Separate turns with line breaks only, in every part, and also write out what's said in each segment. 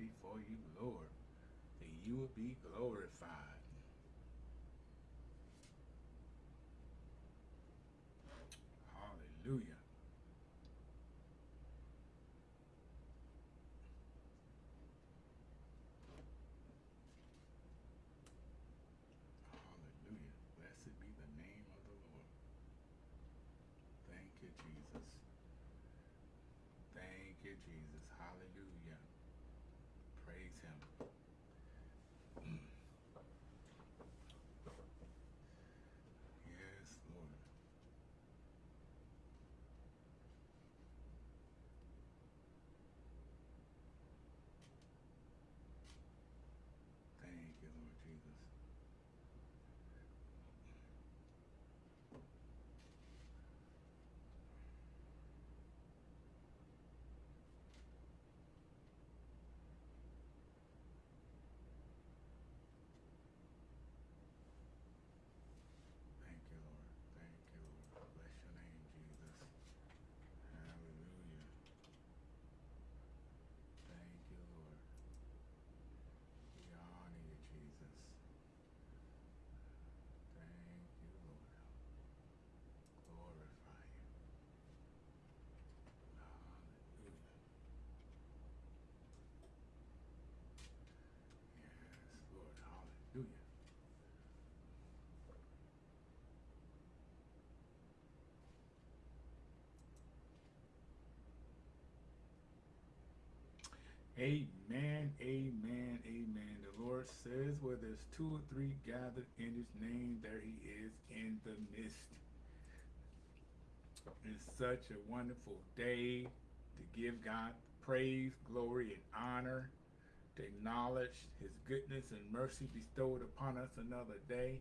before you, Lord, that you will be glorified. Hallelujah. Hallelujah. Blessed be the name of the Lord. Thank you, Jesus. Thank you, Jesus. Hallelujah. Praise him. yes, Lord. Thank you, Lord Jesus. Thank you, Lord. Thank you, Lord. Bless your name, Jesus. Hallelujah. Thank you, Lord. We honor you, Jesus. Thank you, Lord. Glorify you. Hallelujah. Yes, Lord. Hallelujah. Amen, amen, amen. The Lord says, where there's two or three gathered in his name, there he is in the midst. It's such a wonderful day to give God praise, glory, and honor, to acknowledge his goodness and mercy bestowed upon us another day,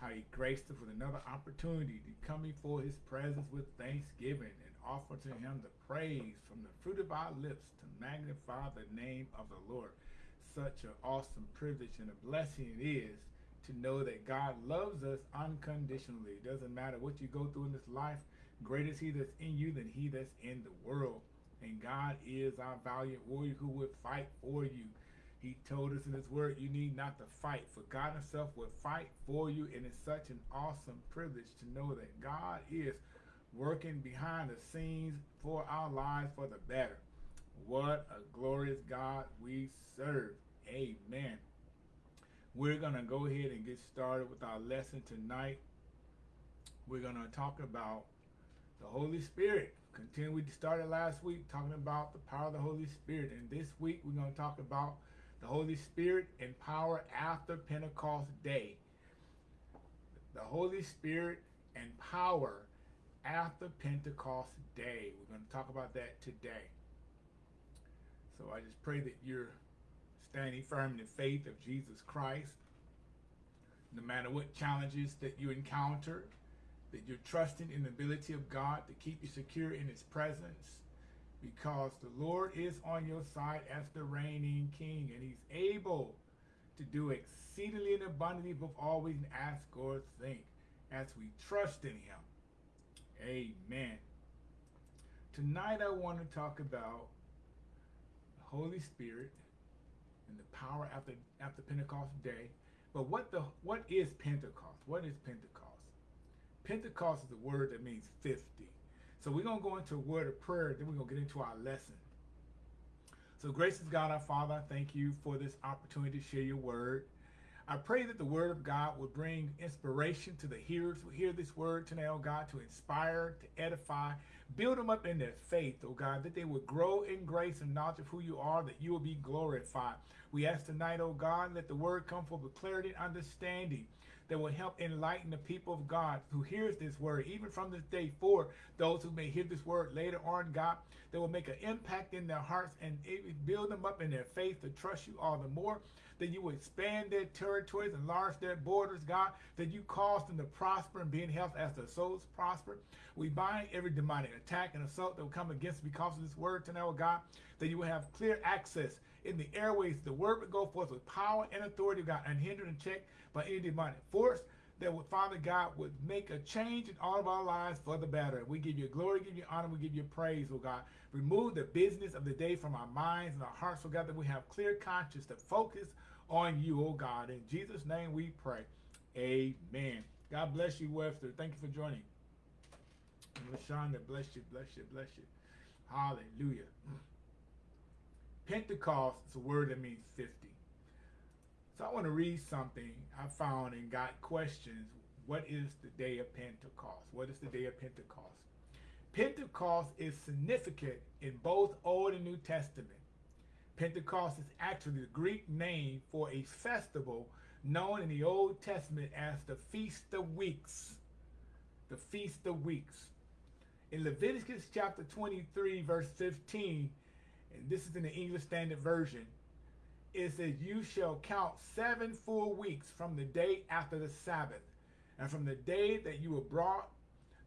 how he graced us with another opportunity to come before his presence with thanksgiving and offer to him the praise from the fruit of our lips to magnify the name of the Lord. Such an awesome privilege and a blessing it is to know that God loves us unconditionally. It doesn't matter what you go through in this life, greater is he that's in you than he that's in the world. And God is our valiant warrior who would fight for you. He told us in his word, you need not to fight, for God himself will fight for you. And it's such an awesome privilege to know that God is working behind the scenes for our lives for the better. What a glorious God we serve. Amen. We're going to go ahead and get started with our lesson tonight. We're going to talk about the Holy Spirit. Continue, we started last week talking about the power of the Holy Spirit. And this week we're going to talk about the Holy Spirit and power after Pentecost Day. The Holy Spirit and power after Pentecost Day. We're going to talk about that today. So I just pray that you're standing firm in the faith of Jesus Christ. No matter what challenges that you encounter, that you're trusting in the ability of God to keep you secure in his presence because the Lord is on your side as the reigning king and he's able to do exceedingly and abundantly above all we can ask or think as we trust in him. Amen. Tonight I want to talk about the Holy Spirit and the power after after Pentecost day. But what the what is Pentecost? What is Pentecost? Pentecost is a word that means 50. So we're going to go into a word of prayer, then we're going to get into our lesson. So gracious God, our Father, I thank you for this opportunity to share your word. I pray that the word of God will bring inspiration to the hearers who hear this word tonight, oh God, to inspire, to edify, build them up in their faith, oh God, that they would grow in grace and knowledge of who you are, that you will be glorified. We ask tonight, oh God, let the word come forth with clarity and understanding that will help enlighten the people of God who hears this word, even from this day forward, those who may hear this word later on, God, that will make an impact in their hearts and build them up in their faith to trust you all the more, that you will expand their territories, enlarge their borders, God, that you cause them to prosper and be in health as their souls prosper. We bind every demonic attack and assault that will come against because of this word tonight, oh God, that you will have clear access in the airways. The word would go forth with power and authority, oh God, unhindered and checked by any demonic force. that would, Father God would make a change in all of our lives for the better. We give you glory, give you honor, we give you praise, oh God. Remove the business of the day from our minds and our hearts, oh God, that we have clear conscience to focus on you, oh God. In Jesus' name we pray. Amen. God bless you, Webster. Thank you for joining. LaShonda, bless you, bless you, bless you. Hallelujah. Pentecost is a word that means 50. So I want to read something I found and got questions. What is the day of Pentecost? What is the day of Pentecost? Pentecost is significant in both Old and New Testament. Pentecost is actually the Greek name for a festival known in the Old Testament as the Feast of Weeks. The Feast of Weeks. In Leviticus chapter 23, verse 15, and this is in the English Standard Version, it says, You shall count seven full weeks from the day after the Sabbath, and from the day that you were brought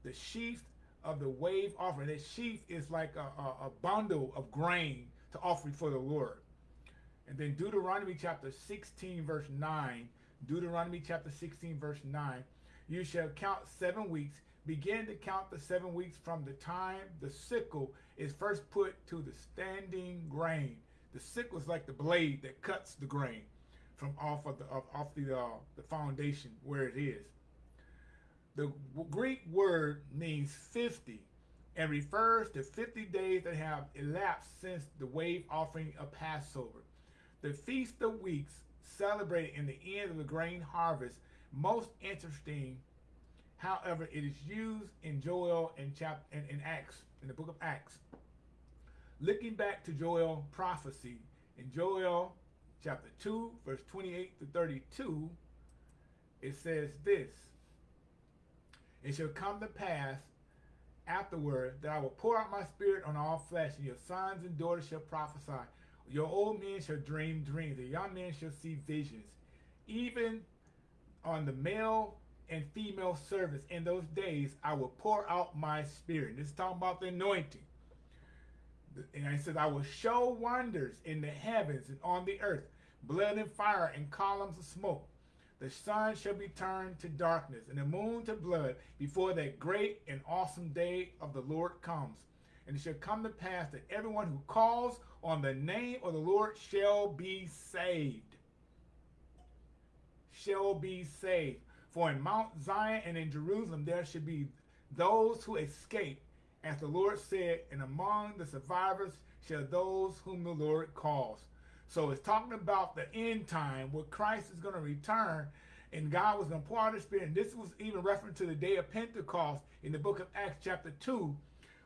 the sheaf of the wave offering. That sheaf is like a, a, a bundle of grain to offer for the Lord. And then Deuteronomy chapter 16, verse 9. Deuteronomy chapter 16, verse 9. You shall count seven weeks. Begin to count the seven weeks from the time the sickle is first put to the standing grain. The sickle is like the blade that cuts the grain from off of the off the uh, the foundation where it is. The Greek word means 50 and refers to 50 days that have elapsed since the wave offering of Passover. The Feast of Weeks celebrated in the end of the grain harvest. Most interesting, however, it is used in Joel and chapter in, in Acts, in the book of Acts. Looking back to Joel prophecy in Joel chapter 2, verse 28 to 32, it says this It shall come to pass afterward that I will pour out my spirit on all flesh, and your sons and daughters shall prophesy. Your old men shall dream dreams, the young men shall see visions. Even on the male and female servants in those days, I will pour out my spirit. This is talking about the anointing. And I said, I will show wonders in the heavens and on the earth, blood and fire and columns of smoke. The sun shall be turned to darkness and the moon to blood before that great and awesome day of the Lord comes. And it shall come to pass that everyone who calls on the name of the Lord shall be saved. Shall be saved. For in Mount Zion and in Jerusalem there should be those who escape, as the Lord said, and among the survivors shall those whom the Lord calls. So it's talking about the end time where Christ is going to return and God was going to pour out his spirit. And this was even reference to the day of Pentecost in the book of Acts chapter 2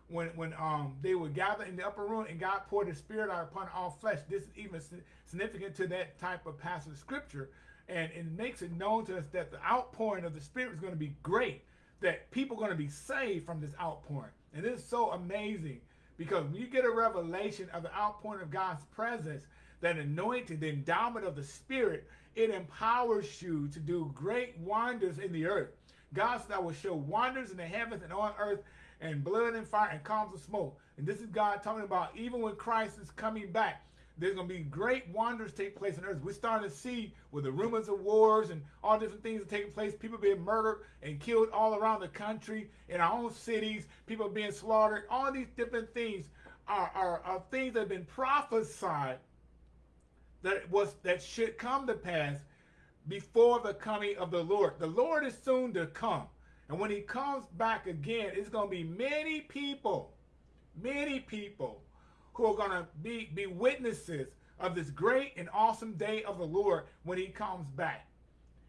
when when um they were gathered in the upper room and God poured his spirit out upon all flesh. This is even significant to that type of passage of scripture. And it makes it known to us that the outpouring of the spirit is going to be great, that people are going to be saved from this outpouring. And this is so amazing because when you get a revelation of the outpouring of God's presence, that anointing, the endowment of the spirit, it empowers you to do great wonders in the earth. God said, I will show wonders in the heavens and on earth and blood and fire and columns of smoke. And this is God talking about even when Christ is coming back, there's going to be great wonders take place on earth. We're starting to see with the rumors of wars and all different things taking place, people being murdered and killed all around the country, in our own cities, people being slaughtered. All these different things are, are, are things that have been prophesied that was that should come to pass before the coming of the Lord. The Lord is soon to come. And when he comes back again, it's going to be many people, many people who are going to be, be witnesses of this great and awesome day of the Lord when he comes back.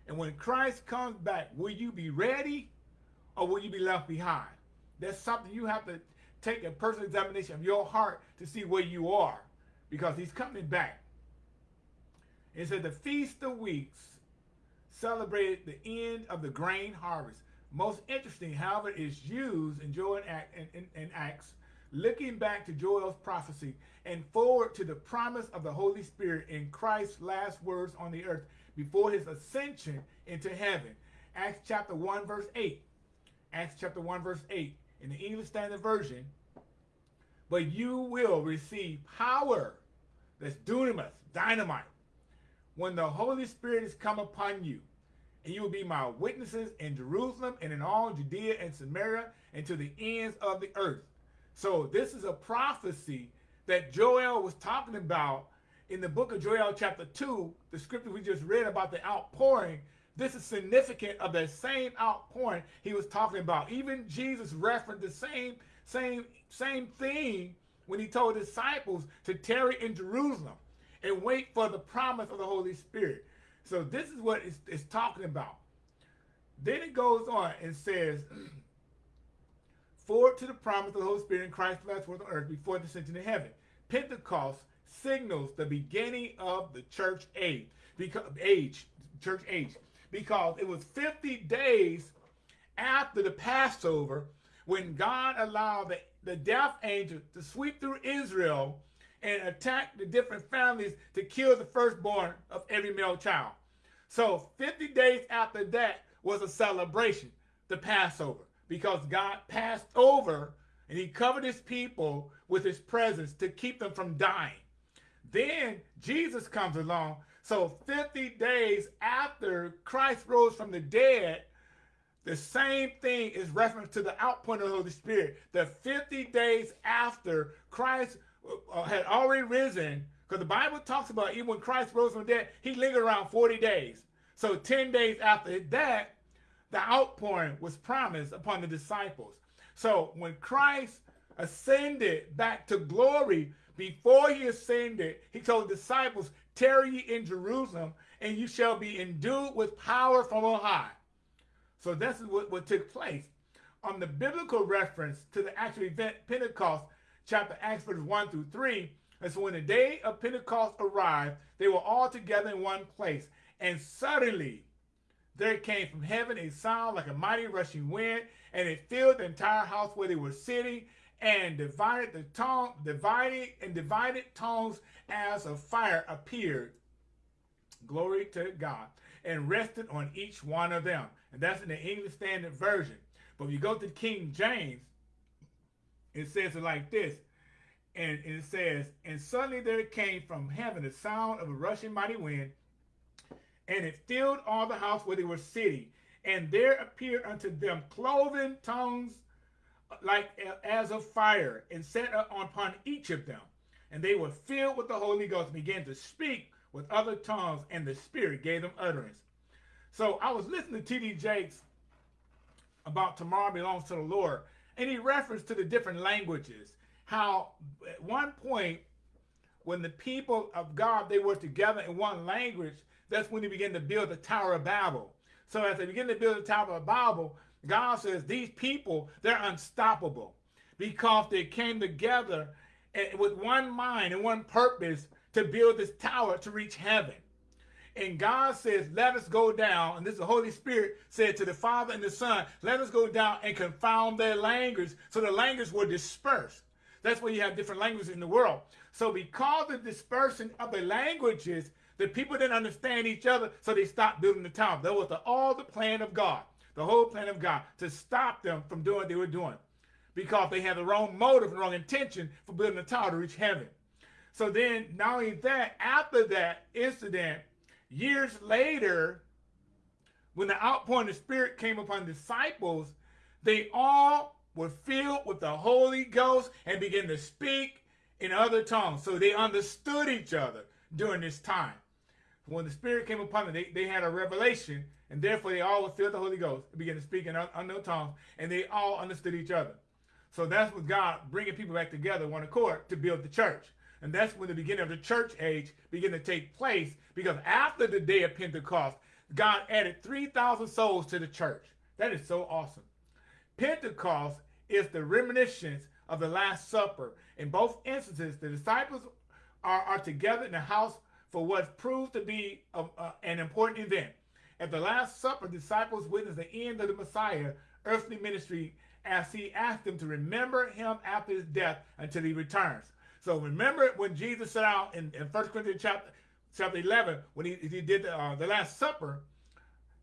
And when Christ comes back, will you be ready or will you be left behind? That's something you have to take a personal examination of your heart to see where you are because he's coming back. It said the Feast of Weeks celebrated the end of the grain harvest. Most interesting, however, is used in Joel and, Acts, looking back to Joel's prophecy and forward to the promise of the Holy Spirit in Christ's last words on the earth before his ascension into heaven. Acts chapter 1, verse 8. Acts chapter 1, verse 8. In the English Standard Version, but you will receive power. That's dunamis, dynamite when the Holy Spirit has come upon you, and you will be my witnesses in Jerusalem and in all Judea and Samaria and to the ends of the earth. So this is a prophecy that Joel was talking about in the book of Joel chapter 2, the scripture we just read about the outpouring. This is significant of that same outpouring he was talking about. Even Jesus referenced the same, same, same thing when he told disciples to tarry in Jerusalem and wait for the promise of the Holy Spirit. So this is what it's, it's talking about. Then it goes on and says, forward to the promise of the Holy Spirit in Christ's last words on earth before the ascension to heaven. Pentecost signals the beginning of the church age, because age, church age, because it was 50 days after the Passover when God allowed the, the death angel to sweep through Israel and attack the different families to kill the firstborn of every male child. So 50 days after that was a celebration, the Passover, because God passed over and he covered his people with his presence to keep them from dying. Then Jesus comes along. So 50 days after Christ rose from the dead, the same thing is referenced to the outpouring of the Holy Spirit. The 50 days after Christ Uh, had already risen, because the Bible talks about even when Christ rose from dead, he lingered around 40 days. So 10 days after that, the outpouring was promised upon the disciples. So when Christ ascended back to glory, before he ascended, he told the disciples, tarry ye in Jerusalem, and you shall be endued with power from on high. So this is what, what took place. On the biblical reference to the actual event Pentecost, chapter Acts verse 1 through 3, and so when the day of Pentecost arrived, they were all together in one place. And suddenly there came from heaven a sound like a mighty rushing wind, and it filled the entire house where they were sitting, and divided the tongue, divided and divided tongues as of fire appeared. Glory to God. And rested on each one of them. And that's in the English Standard Version. But if you go to King James, it says it like this. And it says, And suddenly there came from heaven the sound of a rushing mighty wind, and it filled all the house where they were sitting. And there appeared unto them cloven tongues like as of fire, and set upon each of them. And they were filled with the Holy Ghost and began to speak with other tongues, and the Spirit gave them utterance. So I was listening to T.D. Jakes about tomorrow belongs to the Lord, and reference to the different languages. How at one point, when the people of God, they were together in one language, that's when they began to build the Tower of Babel. So as they begin to build the Tower of Babel, God says these people, they're unstoppable because they came together eh, with one mind and one purpose to build this tower to reach heaven. And God says, let us go down. And this is the Holy Spirit said to the Father and the Son, let us go down and confound their language. So the language will disperse. That's why you have different languages in the world. So because of dispersion of the languages, the people didn't understand each other, so they stopped building the tower. That was the, all the plan of God, the whole plan of God, to stop them from doing what they were doing. Because they had the wrong motive and wrong intention for building the tower to reach heaven. So then, not only that, after that incident, years later, when the outpouring of the Spirit came upon disciples, they all were filled with the Holy Ghost and began to speak in other tongues. So they understood each other during this time when the Spirit came upon them, they, they had a revelation, and therefore they all were filled with the Holy Ghost and began to speak in unknown tongues, and they all understood each other. So that's what God bringing people back together one accord to build the church. And that's when the beginning of the church age began to take place because after the day of Pentecost, God added 3,000 souls to the church. That is so awesome. Pentecost is the reminiscence of the Last Supper. In both instances, the disciples are, are together in the house for what proved to be a, a, uh, an important event. At the Last Supper, disciples witnessed the end of the Messiah earthly ministry as he asked them to remember him after his death until he returns. So remember when Jesus set out in, in 1 Corinthians chapter, chapter 11, when he, he did the, uh, the Last Supper,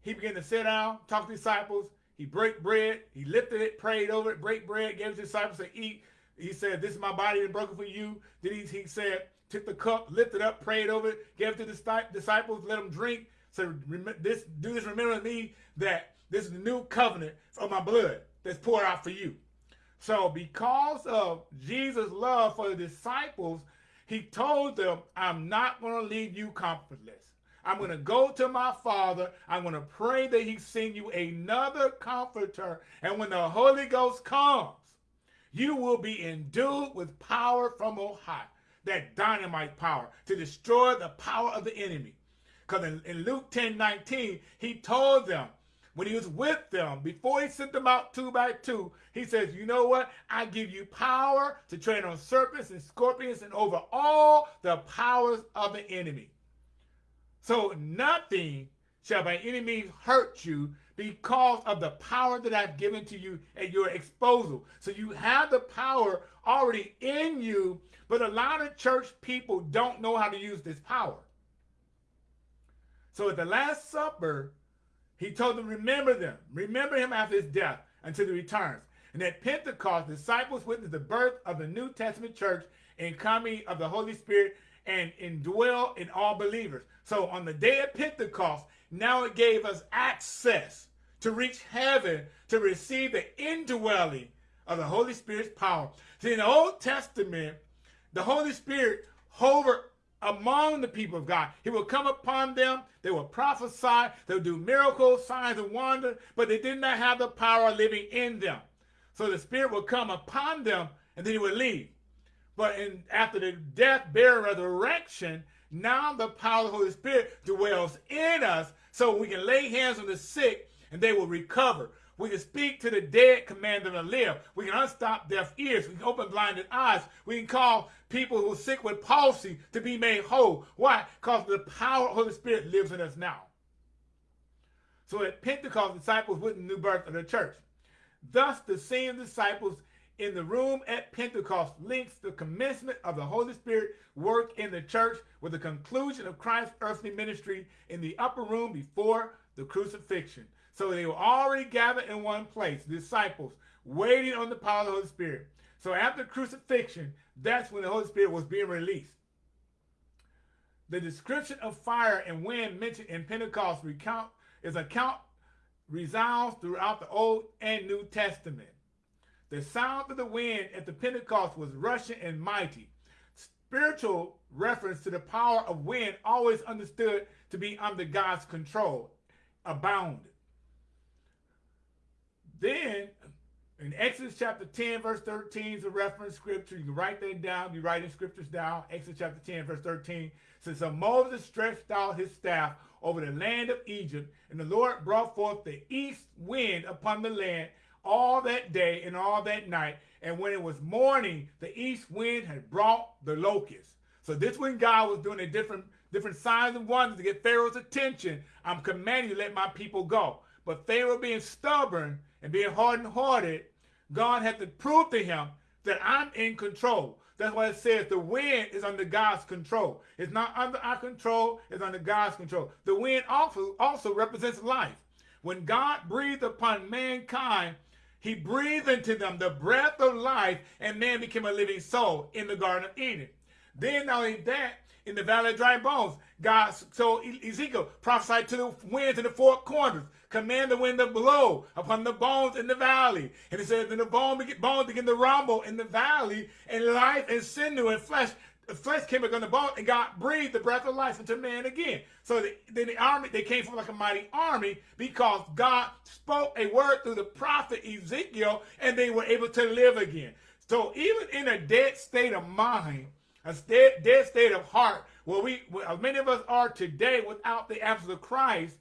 he began to sit down, talk to disciples, he break bread, he lifted it, prayed over it, break bread, gave his disciples to eat. He said, this is my body broken for you. Then he, he said, took the cup, lifted up, prayed over it, gave it to the disciples, let them drink. So this, do this, remember me that this is the new covenant of my blood that's poured out for you. So because of Jesus' love for the disciples, he told them, I'm not going to leave you comfortless. I'm going to go to my Father. I'm going to pray that he send you another comforter. And when the Holy Ghost comes, you will be endued with power from on high, that dynamite power to destroy the power of the enemy. Because in, in Luke 10, 19, he told them, when he was with them, before he sent them out two by two, he says, you know what? I give you power to tread on serpents and scorpions and over all the powers of the enemy. So nothing shall by any means hurt you because of the power that I've given to you at your disposal. So you have the power already in you, but a lot of church people don't know how to use this power. So at the Last Supper, he told them, remember them. Remember him after his death until he returns. And at Pentecost, disciples witnessed the birth of the New Testament church and coming of the Holy Spirit and indwell in all believers. So on the day of Pentecost, now it gave us access to reach heaven to receive the indwelling of the Holy Spirit's power. See, in the Old Testament, the Holy Spirit hovered among the people of God. He will come upon them. They will prophesy. They will do miracles, signs, and wonders, but they did not have the power living in them. So the Spirit will come upon them, and then he will leave. But in, after the death, burial, resurrection, now the power of the Holy Spirit dwells in us so we can lay hands on the sick and they will recover. We can speak to the dead, command them to live. We can unstop deaf ears. We can open blinded eyes. We can call people who are sick with palsy to be made whole. Why? Because the power of the Holy Spirit lives in us now. So at Pentecost, disciples witnessed the new birth of the church. Thus, the same disciples in the room at Pentecost links the commencement of the Holy Spirit work in the church with the conclusion of Christ's earthly ministry in the upper room before the crucifixion. So they were already gathered in one place, disciples, waiting on the power of the Holy Spirit. So after crucifixion, that's when the Holy Spirit was being released. The description of fire and wind mentioned in Pentecost recount is account resounds throughout the Old and New Testament. The sound of the wind at the Pentecost was rushing and mighty. Spiritual reference to the power of wind always understood to be under God's control abounded. Then in Exodus chapter 10, verse 13 is a reference scripture. You can write that down. You writing scriptures down. Exodus chapter 10, verse 13 says, So Moses stretched out his staff over the land of Egypt, and the Lord brought forth the east wind upon the land all that day and all that night. And when it was morning, the east wind had brought the locusts. So this when God was doing a different different signs and wonders to get Pharaoh's attention. I'm commanding you let my people go. But Pharaoh being stubborn and being hardened-hearted, God had to prove to him that I'm in control. That's why it says the wind is under God's control. It's not under our control, it's under God's control. The wind also, also represents life. When God breathed upon mankind, he breathed into them the breath of life, and man became a living soul in the Garden of Eden. Then not only that, in the valley of dry bones, God so Ezekiel prophesied to the winds in the four corners, command the wind to blow upon the bones in the valley. And he said, then the bones begin to rumble in the valley, and life and sinew and flesh flesh came back on the bone and God breathed the breath of life into man again. So the, then the army, they came from like a mighty army because God spoke a word through the prophet Ezekiel and they were able to live again. So even in a dead state of mind, a dead, dead state of heart, where we, where many of us are today without the absence of Christ,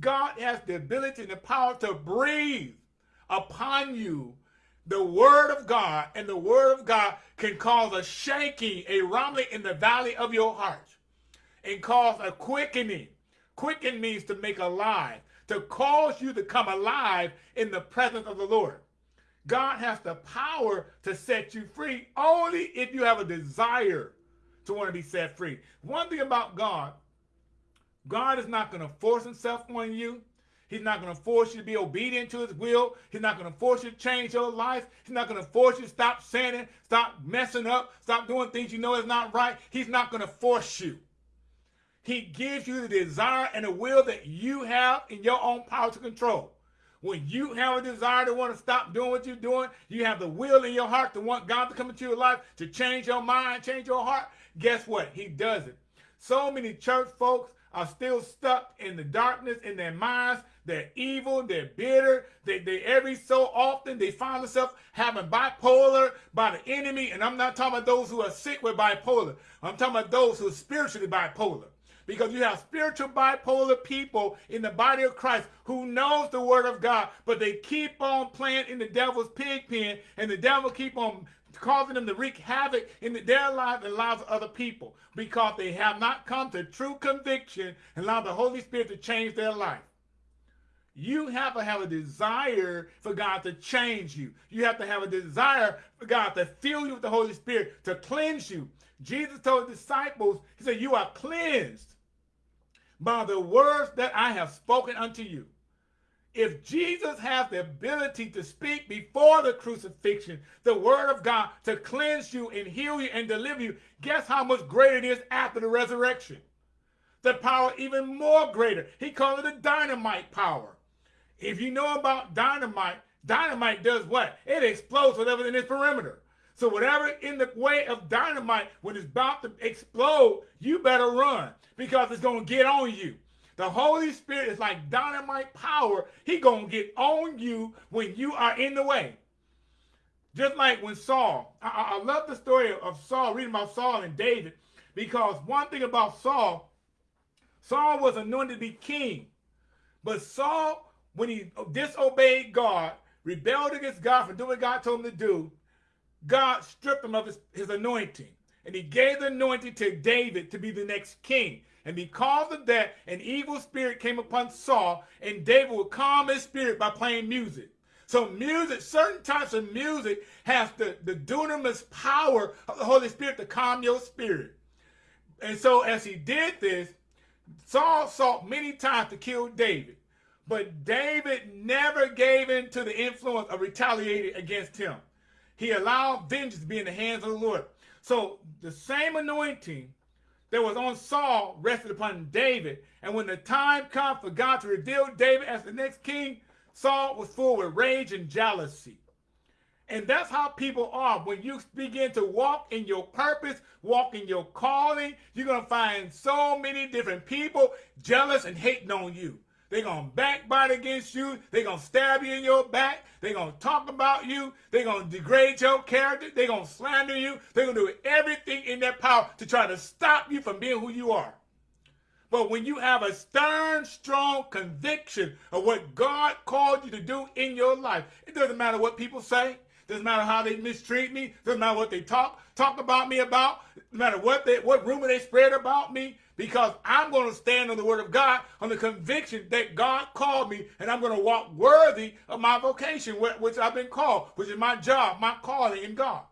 God has the ability and the power to breathe upon you the word of God, and the word of God can cause a shaking, a rumbling in the valley of your heart, and cause a quickening. Quicken means to make alive, to cause you to come alive in the presence of the Lord. God has the power to set you free only if you have a desire to want to be set free. One thing about God, God is not going to force himself on you. He's not going to force you to be obedient to his will. He's not going to force you to change your life. He's not going to force you to stop sinning, stop messing up, stop doing things you know is not right. He's not going to force you. He gives you the desire and the will that you have in your own power to control. When you have a desire to want to stop doing what you're doing, you have the will in your heart to want God to come into your life, to change your mind, change your heart. Guess what? He does it. So many church folks are still stuck in the darkness in their minds. They're evil, they're bitter. They, they every so often they find themselves having bipolar by the enemy. And I'm not talking about those who are sick with bipolar. I'm talking about those who are spiritually bipolar because you have spiritual bipolar people in the body of Christ who knows the word of God, but they keep on playing in the devil's pig pen, and the devil keep on causing them to wreak havoc in their lives and lives of other people because they have not come to true conviction and allow the Holy Spirit to change their life. You have to have a desire for God to change you. You have to have a desire for God to fill you with the Holy Spirit, to cleanse you. Jesus told the disciples, he said, you are cleansed by the words that I have spoken unto you. If Jesus has the ability to speak before the crucifixion, the word of God to cleanse you and heal you and deliver you, guess how much greater it is after the resurrection? The power even more greater. He called it a dynamite power. If you know about dynamite, dynamite does what? It explodes whatever in its perimeter. So whatever in the way of dynamite, when it's about to explode, you better run because it's going to get on you. The Holy Spirit is like dynamite power. He going to get on you when you are in the way. Just like when Saul, I, I love the story of Saul, reading about Saul and David, because one thing about Saul, Saul was anointed to be king. But Saul, when he disobeyed God, rebelled against God for doing what God told him to do, God stripped him of his, his anointing. And he gave the anointing to David to be the next king. And because of that, an evil spirit came upon Saul, and David would calm his spirit by playing music. So music, certain types of music has the, the dunamis power of the Holy Spirit to calm your spirit. And so as he did this, Saul sought many times to kill David. But David never gave in to the influence of retaliating against him. He allowed vengeance to be in the hands of the Lord. So the same anointing that was on Saul rested upon David. And when the time comes for God to reveal David as the next king, Saul was full with rage and jealousy. And that's how people are. When you begin to walk in your purpose, walk in your calling, you're going to find so many different people jealous and hating on you. They're going to backbite against you. They're going to stab you in your back. They're going to talk about you. They're going to degrade your character. They're going to slander you. They're going to do everything in their power to try to stop you from being who you are. But when you have a stern, strong conviction of what God called you to do in your life, it doesn't matter what people say. Doesn't matter how they mistreat me. Doesn't matter what they talk talk about me about. No matter what they what rumor they spread about me because I'm going to stand on the word of God on the conviction that God called me and I'm going to walk worthy of my vocation, which I've been called, which is my job, my calling in God.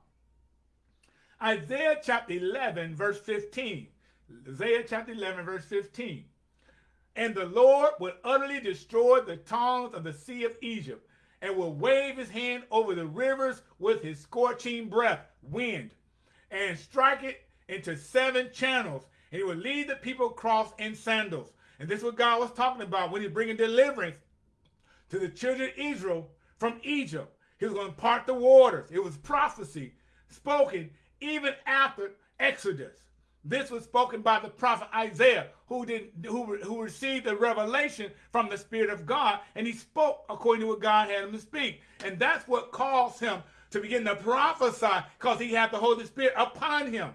Isaiah chapter 11, verse 15. Isaiah chapter 11, verse 15. And the Lord will utterly destroy the tongues of the sea of Egypt and will wave his hand over the rivers with his scorching breath, wind, and strike it into seven channels he would lead the people across in sandals. And this is what God was talking about when he's bringing deliverance to the children of Israel from Egypt. He was going to part the waters. It was prophecy spoken even after Exodus. This was spoken by the prophet Isaiah, who did who, who received the revelation from the Spirit of God, and he spoke according to what God had him to speak. And that's what caused him to begin to prophesy, because he had the Holy Spirit upon him.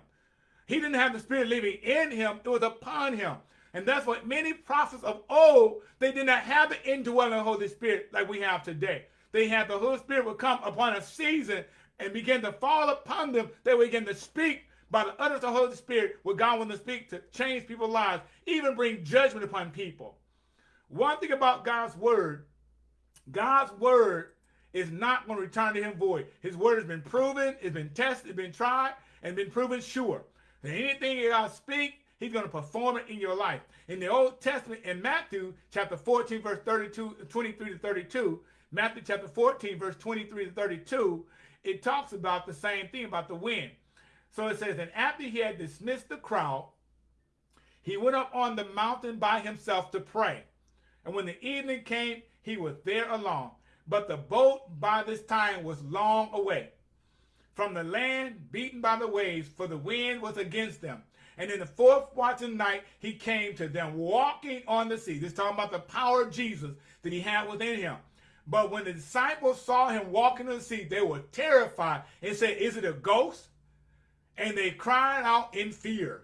He didn't have the Spirit living in him, it was upon him. And that's what many prophets of old, they did not have the indwelling Holy Spirit like we have today. They had the Holy Spirit would come upon a season and begin to fall upon them. They would begin to speak by the utterance of the Holy Spirit what God wanted to speak to change people's lives, even bring judgment upon people. One thing about God's word, God's word is not going to return to him void. His word has been proven, it's been tested, it's been tried, and been proven sure. And anything you God speak, he's going to perform it in your life. In the Old Testament, in Matthew chapter 14, verse 32, 23 to 32, Matthew chapter 14, verse 23 to 32, it talks about the same thing about the wind. So it says, and after he had dismissed the crowd, he went up on the mountain by himself to pray. And when the evening came, he was there alone. But the boat by this time was long away from the land, beaten by the waves, for the wind was against them. And in the fourth watch of night, he came to them walking on the sea. This is talking about the power of Jesus that he had within him. But when the disciples saw him walking on the sea, they were terrified and said, Is it a ghost? And they cried out in fear.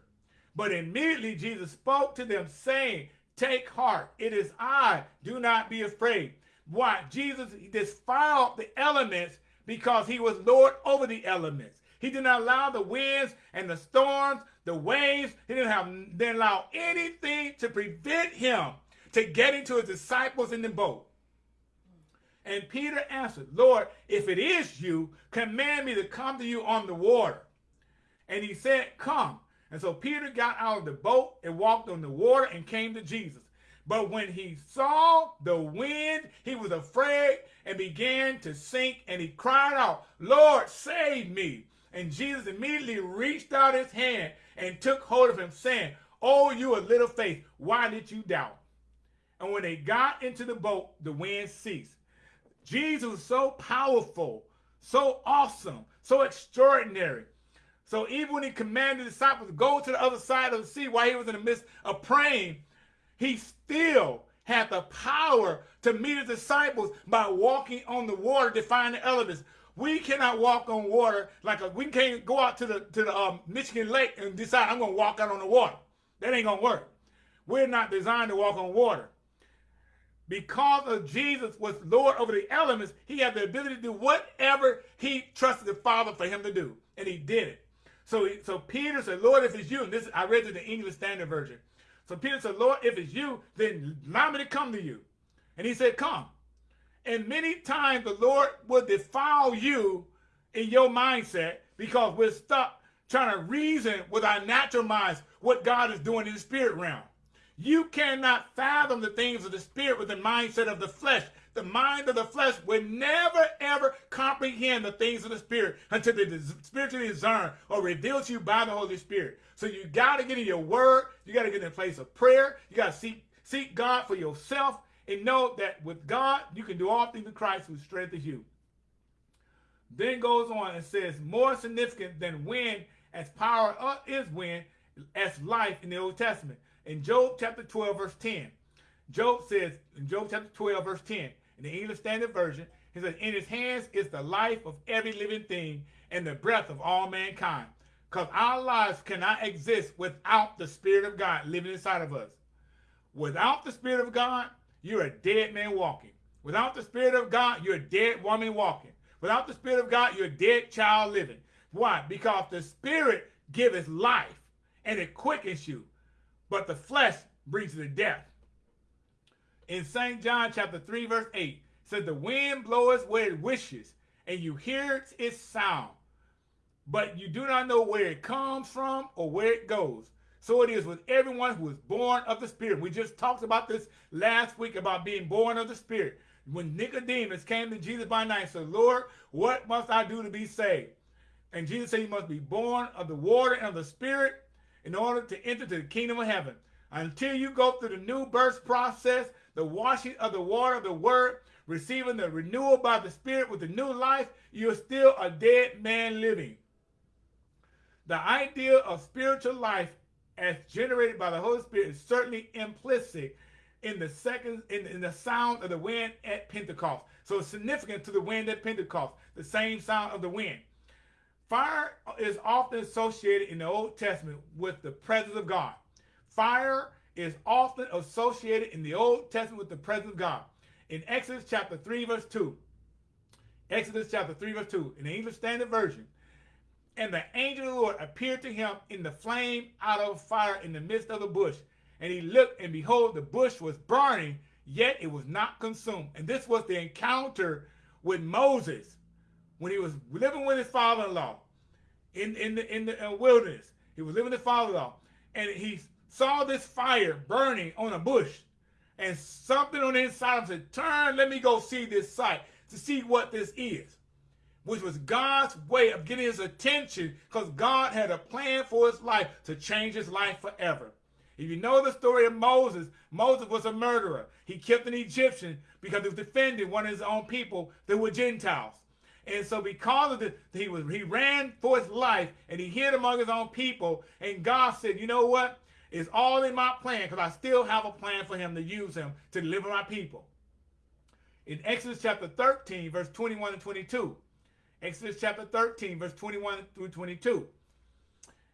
But immediately Jesus spoke to them, saying, Take heart, it is I, do not be afraid. Why? Jesus defiled the elements because he was Lord over the elements. He did not allow the winds and the storms, the waves, he didn't have didn't allow anything to prevent him to getting to his disciples in the boat. And Peter answered, Lord, if it is you, command me to come to you on the water. And he said, Come. And so Peter got out of the boat and walked on the water and came to Jesus. But when he saw the wind, he was afraid and began to sink, and he cried out, Lord, save me. And Jesus immediately reached out his hand and took hold of him, saying, Oh, you a little faith, why did you doubt? And when they got into the boat, the wind ceased. Jesus was so powerful, so awesome, so extraordinary so even when he commanded the disciples to go to the other side of the sea while he was in the midst of praying, he still had the power to meet his disciples by walking on the water, defying the elements. We cannot walk on water like a, we can't go out to the to the um, Michigan Lake and decide I'm going to walk out on the water. That ain't going to work. We're not designed to walk on water. Because of Jesus was Lord over the elements, he had the ability to do whatever he trusted the Father for him to do, and he did it. So, so Peter said, Lord, if it's you, and this I read in the English Standard Version. So Peter said, Lord, if it's you, then allow me to come to you. And he said, come. And many times the Lord will defile you in your mindset because we're stuck trying to reason with our natural minds what God is doing in the spirit realm. You cannot fathom the things of the spirit with the mindset of the flesh the mind of the flesh will never ever comprehend the things of the spirit until they spiritually discern or revealed to you by the Holy Spirit. So you got to get in your word. You got to get in a place of prayer. You got to seek, seek God for yourself and know that with God, you can do all things in Christ who strengthens you. Then goes on and says, more significant than wind as power uh, is wind as life in the Old Testament. In Job chapter 12, verse 10, Job says, in Job chapter 12, verse 10, in the English Standard Version, he says, In his hands is the life of every living thing and the breath of all mankind. Because our lives cannot exist without the Spirit of God living inside of us. Without the Spirit of God, you're a dead man walking. Without the Spirit of God, you're a dead woman walking. Without the Spirit of God, you're a dead child living. Why? Because the Spirit giveth life and it quickens you, but the flesh brings you to death in St. John chapter 3, verse 8, says, The wind bloweth where it wishes, and you hear its sound, but you do not know where it comes from or where it goes. So it is with everyone who is born of the Spirit. We just talked about this last week about being born of the Spirit. When Nicodemus came to Jesus by night said, Lord, what must I do to be saved? And Jesus said, You must be born of the water and of the Spirit in order to enter to the kingdom of heaven. Until you go through the new birth process, the washing of the water of the word, receiving the renewal by the Spirit with the new life, you're still a dead man living. The idea of spiritual life as generated by the Holy Spirit is certainly implicit in the second in, in the sound of the wind at Pentecost. So it's significant to the wind at Pentecost, the same sound of the wind. Fire is often associated in the Old Testament with the presence of God. Fire is often associated in the Old Testament with the presence of God. In Exodus chapter 3, verse 2, Exodus chapter 3, verse 2, in the English Standard Version, and the angel of the Lord appeared to him in the flame out of fire in the midst of the bush. And he looked, and behold, the bush was burning, yet it was not consumed. And this was the encounter with Moses when he was living with his father-in-law in, in the, in the uh, wilderness. He was living with his father-in-law. And he saw this fire burning on a bush and something on the inside of him said, turn, let me go see this sight to see what this is, which was God's way of getting his attention because God had a plan for his life to change his life forever. If you know the story of Moses, Moses was a murderer. He killed an Egyptian because he was defending one of his own people that were Gentiles. And so because of the, he was he ran for his life and he hid among his own people. And God said, you know what? It's all in my plan because I still have a plan for him to use him to deliver my people. In Exodus chapter 13, verse 21 and 22. Exodus chapter 13, verse 21 through 22.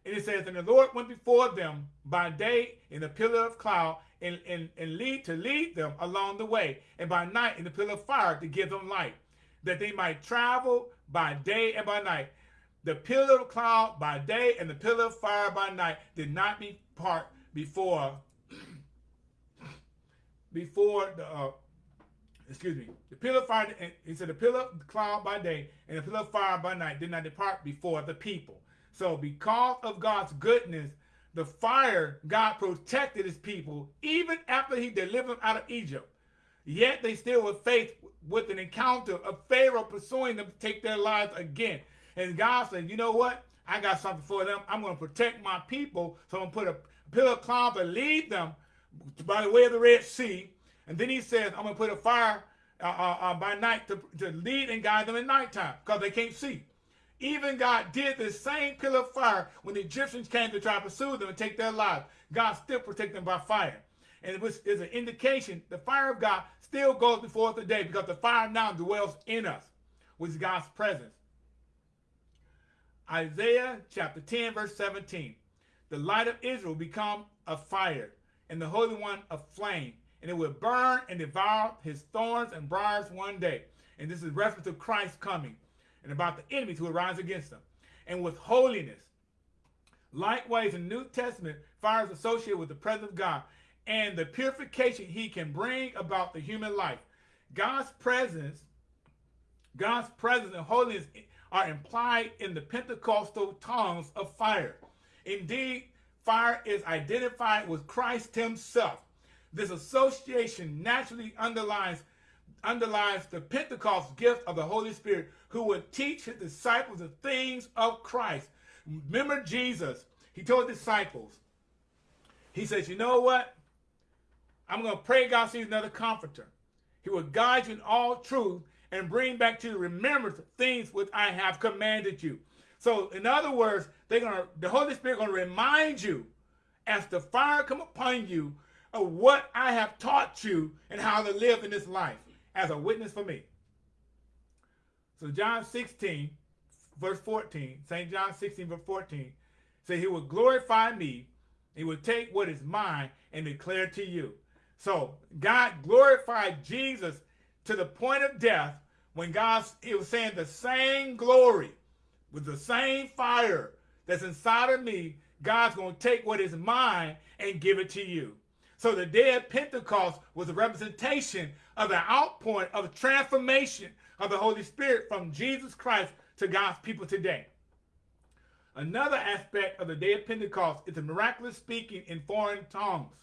And it says, And the Lord went before them by day in a pillar of cloud and, and, and lead to lead them along the way, and by night in the pillar of fire to give them light that they might travel by day and by night. The pillar of cloud by day and the pillar of fire by night did not depart before before the uh, excuse me the pillar of fire he said the pillar cloud by day and the pillar of fire by night did not depart before the people so because of god's goodness the fire god protected his people even after he delivered them out of egypt Yet they still were faced with an encounter of Pharaoh pursuing them to take their lives again. And God said, you know what? I got something for them. I'm going to protect my people. So I'm going to put a pillar of cloud to lead them by the way of the Red Sea. And then he says, I'm going to put a fire uh, uh, uh, by night to, to lead and guide them at nighttime because they can't see. Even God did the same pillar of fire when the Egyptians came to try to pursue them and take their lives. God still protected them by fire and which is an indication the fire of God still goes before us today because the fire now dwells in us, which is God's presence. Isaiah chapter 10, verse 17. The light of Israel become a fire, and the Holy One a flame, and it will burn and devour his thorns and briars one day. And this is reference to Christ coming, and about the enemies who arise against him. And with holiness. Likewise, in the New Testament, fire is associated with the presence of God and the purification he can bring about the human life. God's presence, God's presence and holiness are implied in the Pentecostal tongues of fire. Indeed, fire is identified with Christ himself. This association naturally underlies the Pentecost gift of the Holy Spirit who would teach his disciples the things of Christ. Remember Jesus, he told disciples, he says, you know what? I'm going to pray God sends another comforter. He will guide you in all truth and bring back to you remembrance things which I have commanded you. So, in other words, they're gonna the Holy Spirit gonna remind you as the fire come upon you of what I have taught you and how to live in this life as a witness for me. So John 16, verse 14, St. John 16, verse 14, say he will glorify me, he will take what is mine and declare to you. So God glorified Jesus to the point of death when God he was saying the same glory with the same fire that's inside of me, God's going to take what is mine and give it to you. So the day of Pentecost was a representation of the outpouring of transformation of the Holy Spirit from Jesus Christ to God's people today. Another aspect of the day of Pentecost is the miraculous speaking in foreign tongues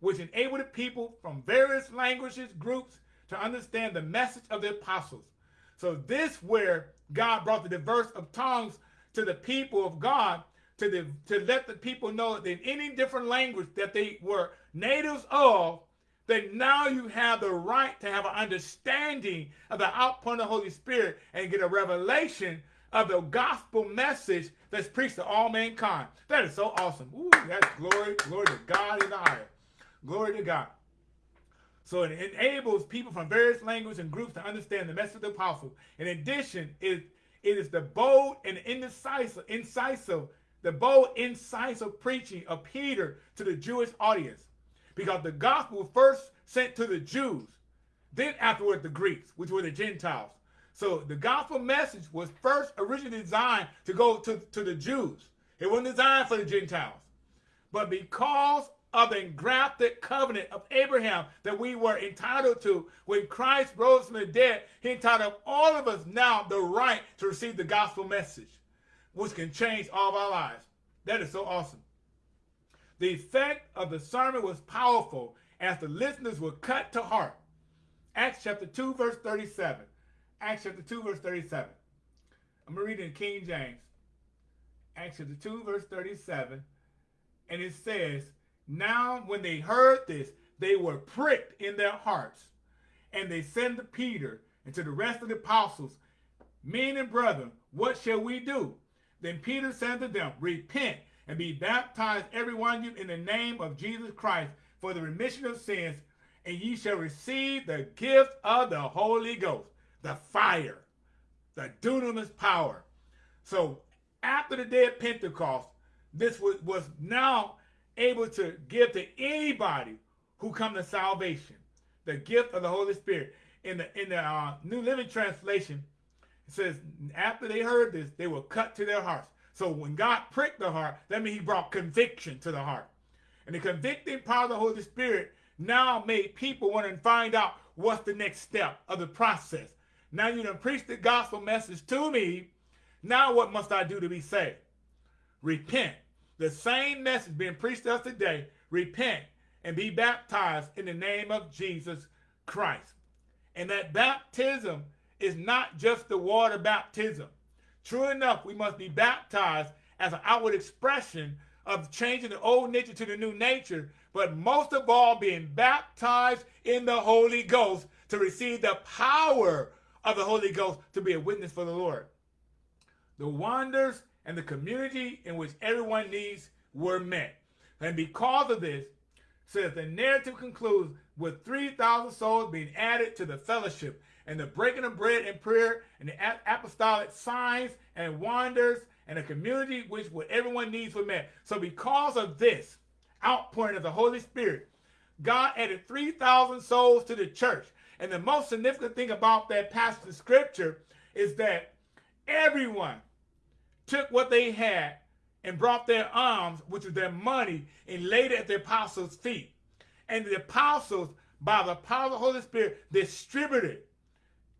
which enabled people from various languages, groups, to understand the message of the apostles. So this where God brought the diverse of tongues to the people of God to, the, to let the people know that in any different language that they were natives of, that now you have the right to have an understanding of the outpouring of the Holy Spirit and get a revelation of the gospel message that's preached to all mankind. That is so awesome. Ooh, that's glory, glory to God in the highest. Glory to God. So it enables people from various languages and groups to understand the message of the apostle. In addition, it, it is the bold and incisive, incisive, the bold, incisive preaching of Peter to the Jewish audience. Because the gospel was first sent to the Jews, then afterward the Greeks, which were the Gentiles. So the gospel message was first originally designed to go to, to the Jews. It wasn't designed for the Gentiles. But because of the engrafted covenant of Abraham that we were entitled to. When Christ rose from the dead, he entitled all of us now the right to receive the gospel message, which can change all of our lives. That is so awesome. The effect of the sermon was powerful as the listeners were cut to heart. Acts chapter 2, verse 37. Acts chapter 2, verse 37. I'm going to read in King James. Acts chapter 2, verse 37. And it says, Now, when they heard this, they were pricked in their hearts. And they said to Peter and to the rest of the apostles, Men and brethren, what shall we do? Then Peter said to them, Repent and be baptized, every one of you, in the name of Jesus Christ for the remission of sins, and ye shall receive the gift of the Holy Ghost, the fire, the dunamis power. So after the day of Pentecost, this was, was now able to give to anybody who come to salvation, the gift of the Holy Spirit. In the in the uh, New Living Translation, it says, after they heard this, they were cut to their hearts. So when God pricked the heart, that means he brought conviction to the heart. And the convicting power of the Holy Spirit now made people want to find out what's the next step of the process. Now you done preached the gospel message to me. Now what must I do to be saved? Repent. The same message being preached to us today. Repent and be baptized in the name of Jesus Christ. And that baptism is not just the water baptism. True enough, we must be baptized as an outward expression of changing the old nature to the new nature, but most of all, being baptized in the Holy Ghost to receive the power of the Holy Ghost to be a witness for the Lord. The wonders and the community in which everyone needs were met. And because of this, says the narrative concludes with 3,000 souls being added to the fellowship and the breaking of bread and prayer and the apostolic signs and wonders and a community which what everyone needs were met. So because of this outpouring of the Holy Spirit, God added 3,000 souls to the church. And the most significant thing about that passage of scripture is that everyone took what they had and brought their alms, which was their money, and laid it at the apostles' feet. And the apostles, by the power of the Holy Spirit, distributed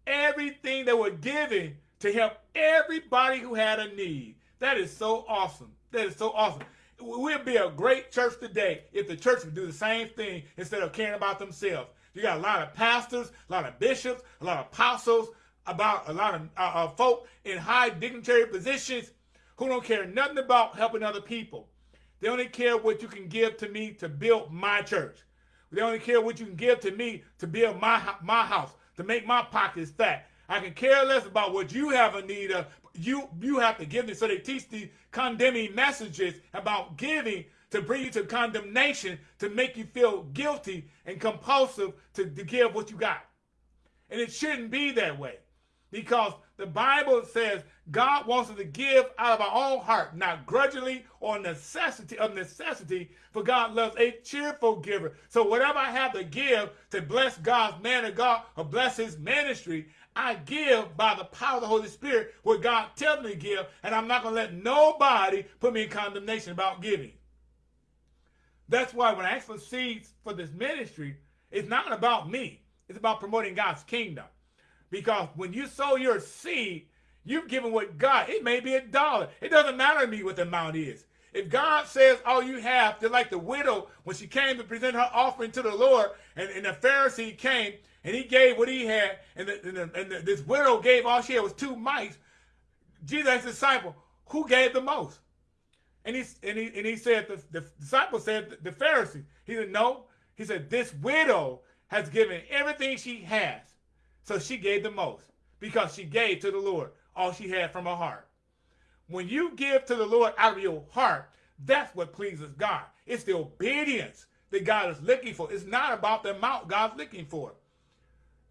everything they were giving to help everybody who had a need. That is so awesome. That is so awesome. We'd be a great church today if the church would do the same thing instead of caring about themselves. You got a lot of pastors, a lot of bishops, a lot of apostles, about a lot of uh, uh, folk in high dignitary positions who don't care nothing about helping other people. They only care what you can give to me to build my church. They only care what you can give to me to build my my house, to make my pockets fat. I can care less about what you have a need of. You you have to give me. So they teach these condemning messages about giving to bring you to condemnation, to make you feel guilty and compulsive to, to give what you got. And it shouldn't be that way. Because the Bible says God wants us to give out of our own heart, not grudgingly or necessity of necessity, for God loves a cheerful giver. So whatever I have to give to bless God's man of God or bless his ministry, I give by the power of the Holy Spirit what God tells me to give, and I'm not going to let nobody put me in condemnation about giving. That's why when I ask for seeds for this ministry, it's not about me. It's about promoting God's kingdom. Because when you sow your seed, you've given what God, it may be a dollar. It doesn't matter to me what the amount is. If God says all you have, just like the widow, when she came to present her offering to the Lord, and, and the Pharisee came, and he gave what he had, and, the, and, the, and the, this widow gave all she had was two mites. Jesus disciple, who gave the most? And he, and he, and he said, the, the disciple said, the, the Pharisee. He said, no. He said, this widow has given everything she has. So she gave the most because she gave to the Lord all she had from her heart. When you give to the Lord out of your heart, that's what pleases God. It's the obedience that God is looking for. It's not about the amount God's looking for.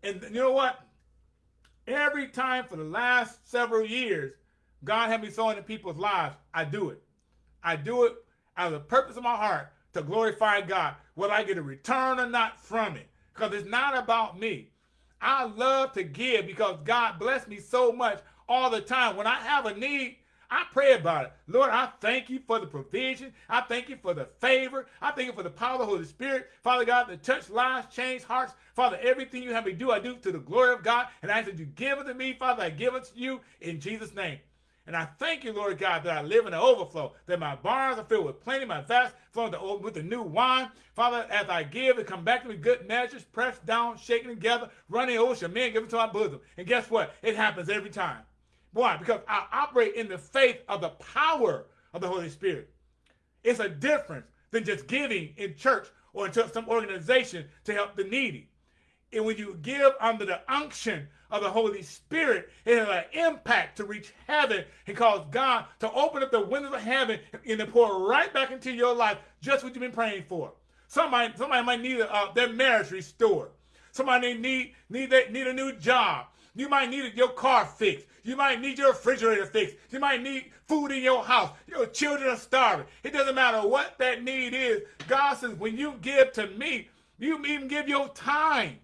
And you know what? Every time for the last several years, God had me sowing in people's lives, I do it. I do it out of the purpose of my heart to glorify God. Will I get a return or not from it? Because it's not about me. I love to give because God blessed me so much all the time. When I have a need, I pray about it. Lord, I thank you for the provision. I thank you for the favor. I thank you for the power of the Holy Spirit. Father God, to touch lives, change hearts. Father, everything you have me do, I do to the glory of God. And I ask that you give it to me, Father. I give it to you in Jesus' name. And I thank you, Lord God, that I live in the overflow, that my barns are filled with plenty, my vats flowing with the new wine. Father, as I give, it come back to me good measures, pressed down, shaken together, running shall men give it to my bosom. And guess what? It happens every time. Why? Because I operate in the faith of the power of the Holy Spirit. It's a difference than just giving in church or into some organization to help the needy. And when you give under the unction of the Holy Spirit, it has an impact to reach heaven and cause God to open up the windows of heaven and to pour right back into your life just what you've been praying for. Somebody, somebody might need uh, their marriage restored. Somebody need need need a new job. You might need your car fixed. You might need your refrigerator fixed. You might need food in your house. Your children are starving. It doesn't matter what that need is. God says, when you give to me, you even give your time.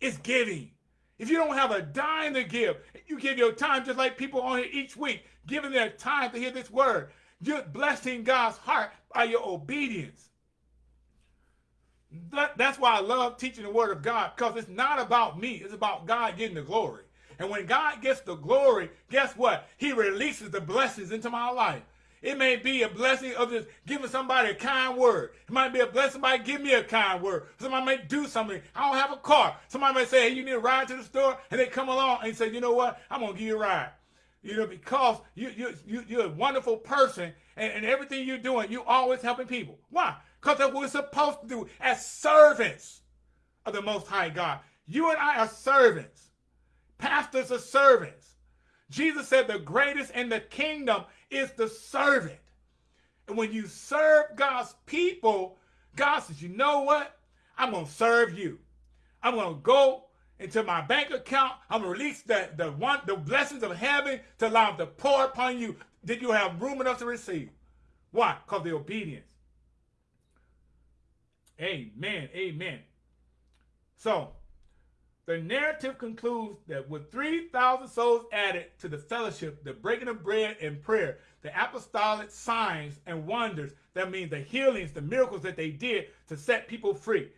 It's giving. If you don't have a dime to give, you give your time just like people on here each week, giving their time to hear this word. You're blessing God's heart by your obedience. That, that's why I love teaching the word of God because it's not about me. It's about God getting the glory. And when God gets the glory, guess what? He releases the blessings into my life. It may be a blessing of just giving somebody a kind word. It might be a blessing by give me a kind word. Somebody may do something. I don't have a car. Somebody may say, hey, you need a ride to the store. And they come along and say, you know what? I'm going to give you a ride. You know, because you, you, you, you're a wonderful person and, and everything you're doing, you're always helping people. Why? Because that's what we're supposed to do as servants of the Most High God. You and I are servants. Pastors are servants. Jesus said the greatest in the kingdom is the servant. And when you serve God's people, God says, you know what? I'm going to serve you. I'm going to go into my bank account. I'm going to release the, the, one, the blessings of heaven to allow to pour upon you. Did you have room enough to receive? Why? Because the obedience. Amen. Amen. So, the narrative concludes that with 3,000 souls added to the fellowship, the breaking of bread and prayer, the apostolic signs and wonders, that means the healings, the miracles that they did to set people free,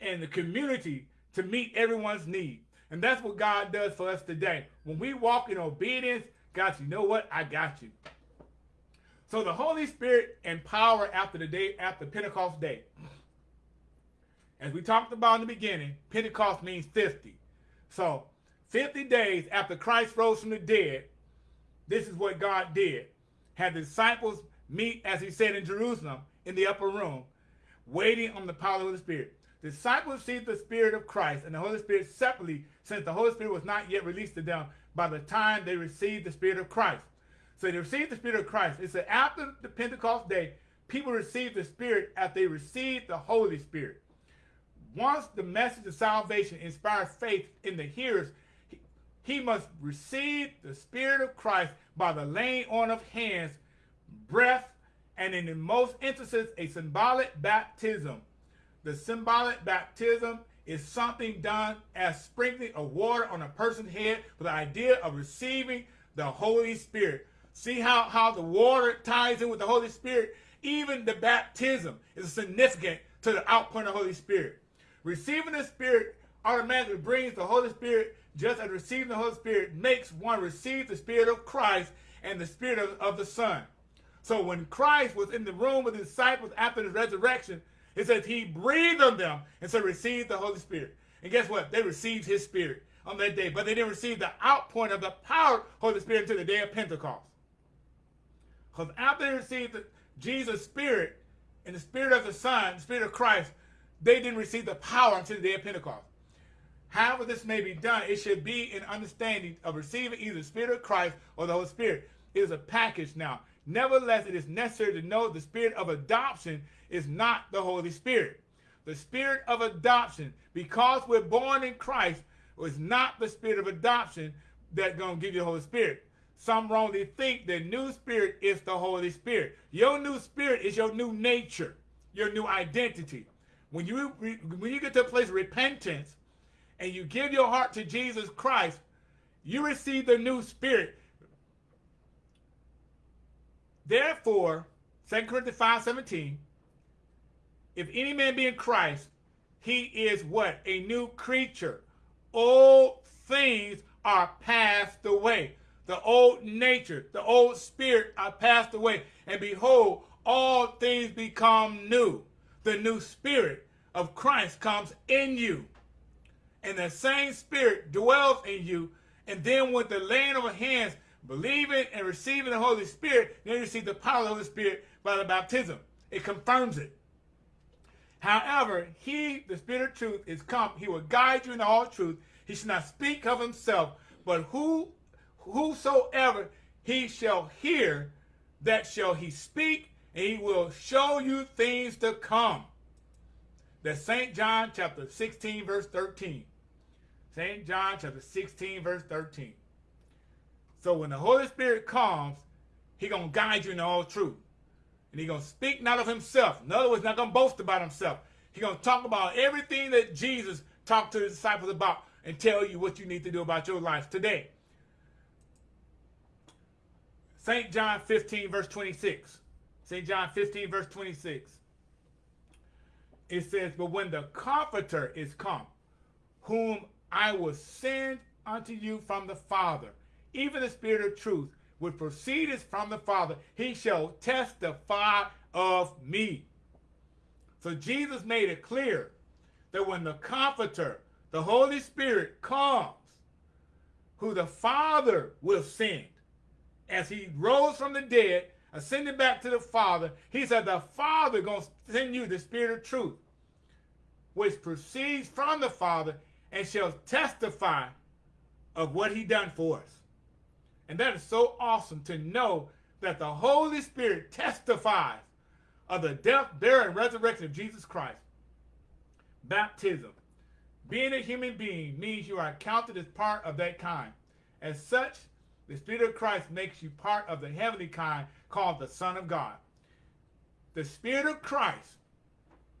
and the community to meet everyone's need. And that's what God does for us today. When we walk in obedience, God, you know what? I got you. So the Holy Spirit and power after the day, after Pentecost day. As we talked about in the beginning, Pentecost means 50. So 50 days after Christ rose from the dead, this is what God did. Had the disciples meet, as he said in Jerusalem, in the upper room, waiting on the power of the Spirit. The disciples received the Spirit of Christ and the Holy Spirit separately, since the Holy Spirit was not yet released to them by the time they received the Spirit of Christ. So they received the Spirit of Christ. It said after the Pentecost day, people received the Spirit after they received the Holy Spirit once the message of salvation inspires faith in the hearers, he must receive the Spirit of Christ by the laying on of hands, breath, and in the most instances, a symbolic baptism. The symbolic baptism is something done as sprinkling of water on a person's head with the idea of receiving the Holy Spirit. See how, how the water ties in with the Holy Spirit? Even the baptism is significant to the outpouring of the Holy Spirit. Receiving the Spirit automatically brings the Holy Spirit, just as receiving the Holy Spirit makes one receive the Spirit of Christ and the Spirit of, of the Son. So when Christ was in the room with the disciples after the resurrection, it says he breathed on them and so received the Holy Spirit. And guess what? They received his Spirit on that day, but they didn't receive the outpouring of the power of the Holy Spirit until the day of Pentecost. Because after they received the, Jesus' Spirit and the Spirit of the Son, the Spirit of Christ, they didn't receive the power until the day of Pentecost. However this may be done, it should be an understanding of receiving either the Spirit of Christ or the Holy Spirit. It is a package now. Nevertheless, it is necessary to know the Spirit of adoption is not the Holy Spirit. The Spirit of adoption, because we're born in Christ, is not the Spirit of adoption that's going to give you the Holy Spirit. Some wrongly think the new spirit is the Holy Spirit. Your new spirit is your new nature, your new identity. When you, when you get to a place of repentance and you give your heart to Jesus Christ, you receive the new spirit. Therefore, 2 Corinthians 5, 17, if any man be in Christ, he is what? A new creature. Old things are passed away. The old nature, the old spirit are passed away. And behold, all things become new the new spirit of Christ comes in you. And the same spirit dwells in you. And then with the laying of hands, believing and receiving the Holy Spirit, then you receive the power of the Holy Spirit by the baptism. it confirms it. However, he, the Spirit of truth, is come. He will guide you in all truth. He shall not speak of himself, but who, whosoever he shall hear, that shall he speak, and he will show you things to come. That's St. John chapter 16, verse 13. St. John chapter 16, verse 13. So when the Holy Spirit comes, he going to guide you in all truth. And he going to speak not of himself. In other words, not going to boast about himself. He going to talk about everything that Jesus talked to his disciples about and tell you what you need to do about your life today. St. John 15, verse 26. St. John 15, verse 26. It says, But when the Comforter is come, whom I will send unto you from the Father, even the Spirit of truth, which proceedeth from the Father, he shall testify of me. So Jesus made it clear that when the Comforter, the Holy Spirit, comes, who the Father will send, as he rose from the dead, ascended back to the Father, he said the Father going to send you the Spirit of truth, which proceeds from the Father and shall testify of what he done for us. And that is so awesome to know that the Holy Spirit testifies of the death, burial, and resurrection of Jesus Christ. Baptism. Being a human being means you are counted as part of that kind. As such, the Spirit of Christ makes you part of the heavenly kind called the Son of God. The Spirit of Christ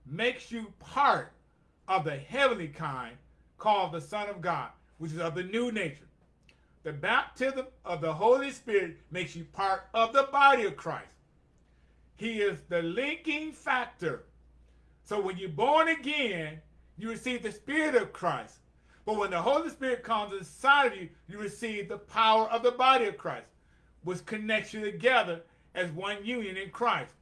makes you part of the heavenly kind called the Son of God, which is of the new nature. The baptism of the Holy Spirit makes you part of the body of Christ. He is the linking factor. So when you're born again, you receive the Spirit of Christ. But when the Holy Spirit comes inside of you, you receive the power of the body of Christ, which connects you together as one union in Christ.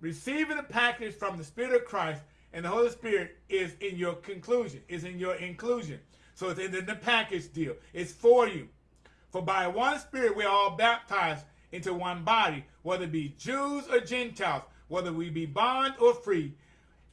Receiving the package from the Spirit of Christ and the Holy Spirit is in your conclusion, is in your inclusion. So it's in the package deal. It's for you. For by one Spirit we are all baptized into one body, whether it be Jews or Gentiles, whether we be bond or free,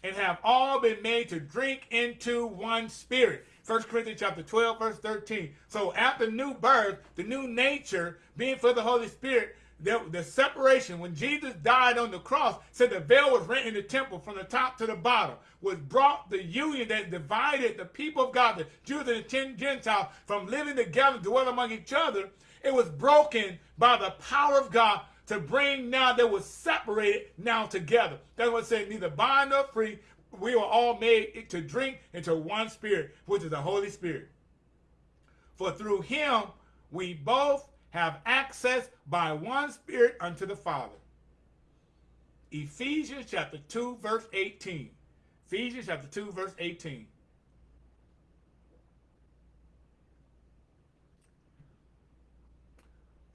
and have all been made to drink into one spirit. 1 Corinthians chapter 12, verse 13. So after new birth, the new nature, being for the Holy Spirit, the, the separation, when Jesus died on the cross, said the veil was rent in the temple from the top to the bottom, was brought the union that divided the people of God, the Jews and the Gentiles, from living together, dwell among each other. It was broken by the power of God to bring now that was separated now together. What it says, neither bond nor free. We were all made to drink into one spirit, which is the Holy Spirit. For through him we both have access by one Spirit unto the Father. Ephesians chapter 2, verse 18. Ephesians chapter 2, verse 18.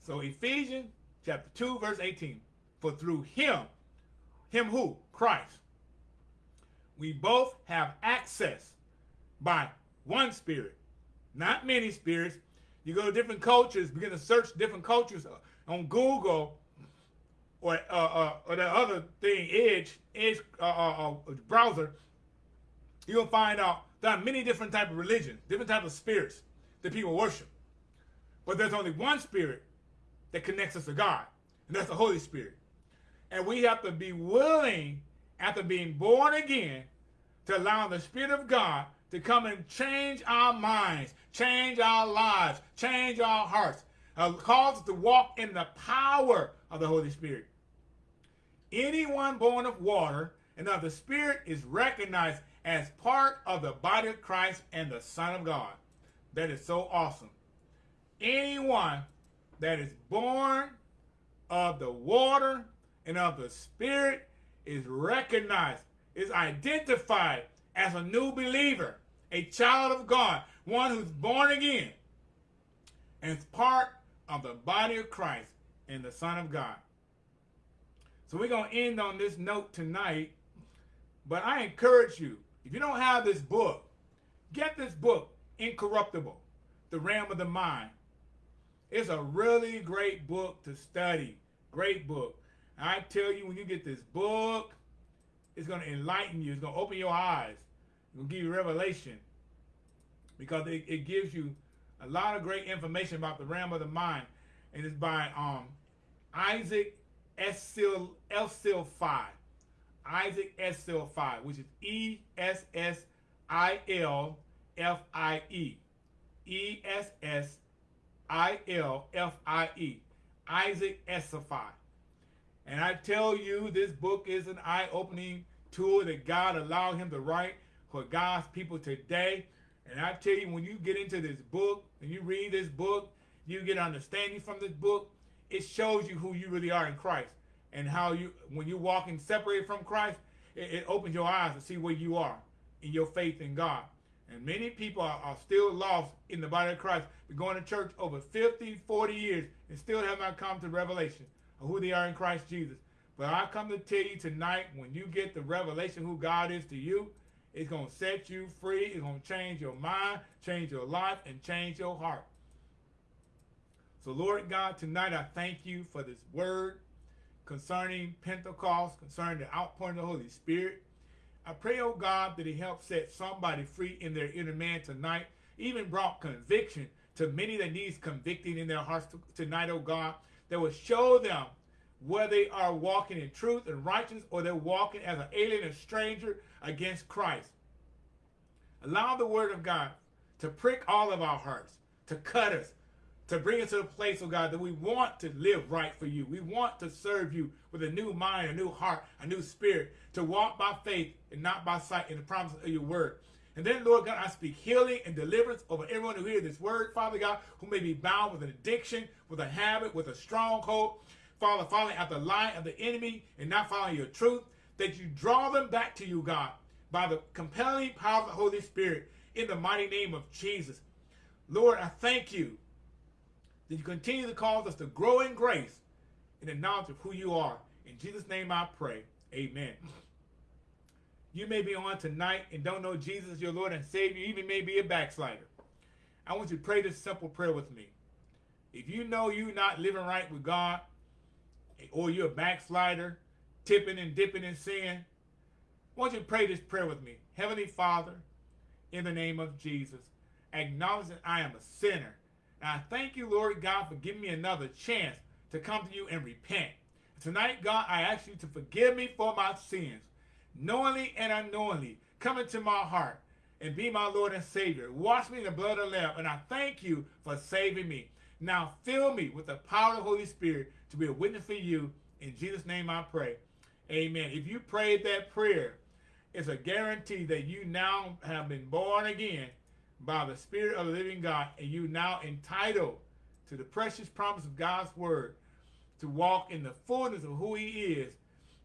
So Ephesians chapter 2, verse 18. For through him, him who? Christ. We both have access by one spirit. Not many spirits, you go to different cultures, begin to search different cultures on Google or uh, uh, or the other thing, Edge, Edge uh, uh, uh browser. You'll find out there are many different type of religions, different type of spirits that people worship. But there's only one spirit that connects us to God, and that's the Holy Spirit. And we have to be willing, after being born again, to allow the Spirit of God to come and change our minds, change our lives, change our hearts, uh, cause us to walk in the power of the Holy Spirit. Anyone born of water and of the Spirit is recognized as part of the body of Christ and the Son of God. That is so awesome. Anyone that is born of the water and of the Spirit is recognized, is identified as a new believer, a child of God, one who's born again, and is part of the body of Christ and the Son of God. So we're going to end on this note tonight, but I encourage you, if you don't have this book, get this book, Incorruptible, The Realm of the Mind. It's a really great book to study, great book. I tell you, when you get this book, it's going to enlighten you. It's going to open your eyes. It's going to give you revelation because it, it gives you a lot of great information about the realm of the mind. And it's by um, Isaac Essil, Essilfie. Isaac Essilfie, which is E S S I L F I E. E S S I L F I E. Isaac Essilfie. And I tell you, this book is an eye opening tool that God allowed him to write for God's people today. And I tell you, when you get into this book and you read this book, you get understanding from this book, it shows you who you really are in Christ and how you, when you're walking separated from Christ, it, it opens your eyes to see where you are in your faith in God. And many people are, are, still lost in the body of Christ, going to church over 50, 40 years, and still have not come to revelation of who they are in Christ Jesus. But I come to tell you tonight, when you get the revelation who God is to you, it's going to set you free. It's going to change your mind, change your life, and change your heart. So, Lord God, tonight I thank you for this word concerning Pentecost, concerning the outpouring of the Holy Spirit. I pray, oh God, that He helps set somebody free in their inner man tonight, even brought conviction to many that needs convicting in their hearts tonight, oh God, that will show them whether they are walking in truth and righteousness or they're walking as an alien and stranger against Christ. Allow the word of God to prick all of our hearts, to cut us, to bring us to the place, oh God, that we want to live right for you. We want to serve you with a new mind, a new heart, a new spirit, to walk by faith and not by sight in the promises of your word. And then, Lord God, I speak healing and deliverance over everyone who hears this word, Father God, who may be bound with an addiction, with a habit, with a stronghold. Father, following after the lie of the enemy and not following your truth, that you draw them back to you, God, by the compelling power of the Holy Spirit in the mighty name of Jesus. Lord, I thank you that you continue to cause us to grow in grace in the knowledge of who you are. In Jesus' name I pray. Amen. You may be on tonight and don't know Jesus, your Lord and Savior. You even may be a backslider. I want you to pray this simple prayer with me. If you know you're not living right with God, or you're a backslider, tipping and dipping in sin, I want you pray this prayer with me. Heavenly Father, in the name of Jesus, acknowledge that I am a sinner. And I thank you, Lord God, for giving me another chance to come to you and repent. Tonight, God, I ask you to forgive me for my sins, knowingly and unknowingly. Come into my heart and be my Lord and Savior. Wash me in the blood of the Lamb, and I thank you for saving me. Now fill me with the power of the Holy Spirit to be a witness for you. In Jesus' name I pray. Amen. If you prayed that prayer, it's a guarantee that you now have been born again by the Spirit of the living God, and you now entitled to the precious promise of God's word to walk in the fullness of who he is,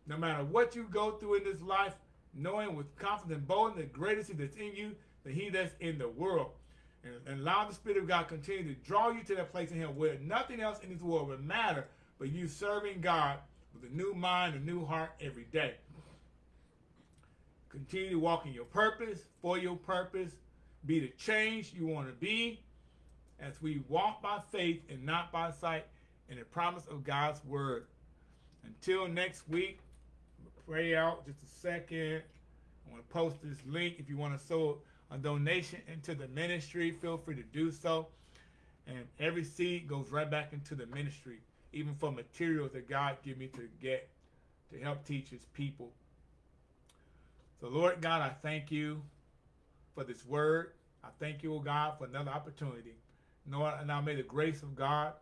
no matter what you go through in this life, knowing with confidence and boldness the greatest that's in you than he that's in the world. And, and allow the Spirit of God continue to draw you to that place in him where nothing else in this world will matter but you serving God with a new mind, a new heart every day. Continue to walk in your purpose, for your purpose, be the change you want to be as we walk by faith and not by sight in the promise of God's word. Until next week, pray out just a second. I want to post this link if you want to sow a donation into the ministry. Feel free to do so. And every seed goes right back into the ministry, even for materials that God give me to get to help teach his people. So Lord God, I thank you for this word. I thank you, O God, for another opportunity. Lord, now may the grace of God,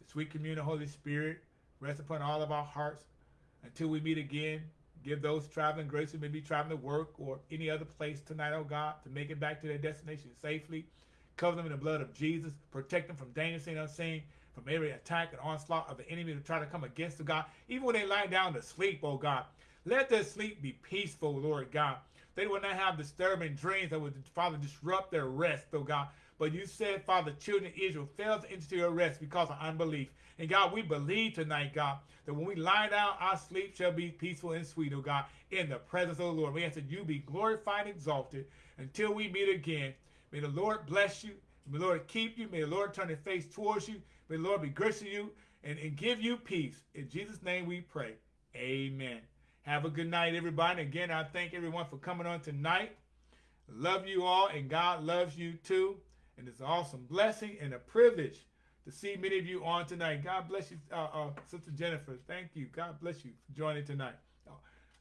the sweet communion of Holy Spirit rest upon all of our hearts until we meet again. Give those traveling grace who may be traveling to work or any other place tonight, oh God, to make it back to their destination safely. Cover them in the blood of Jesus. Protect them from danger seen unseen, from every attack and onslaught of the enemy to try to come against the God. Even when they lie down to sleep, oh God, let their sleep be peaceful, Lord God. They will not have disturbing dreams that would, Father, disrupt their rest, oh God. But you said, Father, children of Israel failed to enter your rest because of unbelief. And God, we believe tonight, God, that when we lie down, our sleep shall be peaceful and sweet, oh God, in the presence of the Lord. We ask that you be glorified and exalted until we meet again. May the Lord bless you. May the Lord keep you. May the Lord turn his face towards you. May the Lord be gracious to you and, and give you peace. In Jesus' name we pray. Amen. Have a good night, everybody. Again, I thank everyone for coming on tonight. Love you all, and God loves you too. And it's an awesome blessing and a privilege to see many of you on tonight. God bless you, uh, uh, Sister Jennifer. Thank you. God bless you for joining tonight.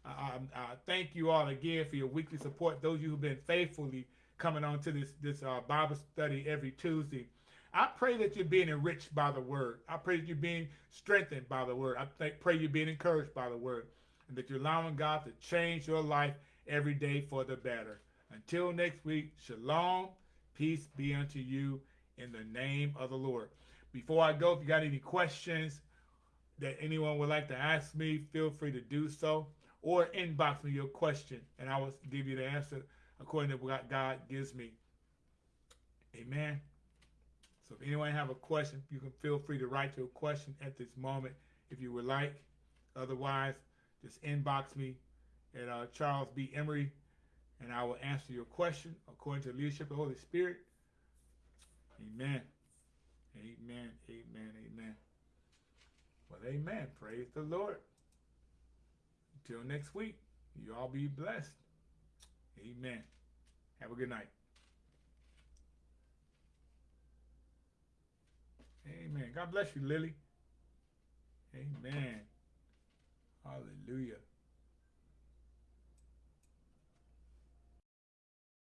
Uh, thank you all again for your weekly support. Those of you who've been faithfully coming on to this this uh, Bible study every Tuesday. I pray that you're being enriched by the word. I pray that you're being strengthened by the word. I th- pray you're being encouraged by the word and that you're allowing God to change your life every day for the better. Until next week, shalom, peace be unto you in the name of the Lord. Before I go, if you got any questions that anyone would like to ask me, feel free to do so or inbox me your question and I will give you the answer according to what God gives me. Amen. If anyone have a question, you can feel free to write your question at this moment if you would like. Otherwise, just inbox me at uh, Charles B. Emery, and I will answer your question according to the leadership of the Holy Spirit. Amen. Amen. Amen. Amen. Well, amen. Praise the Lord. Until next week, you all be blessed. Amen. Have a good night. Amen. God bless you, Lily. Amen. Hallelujah.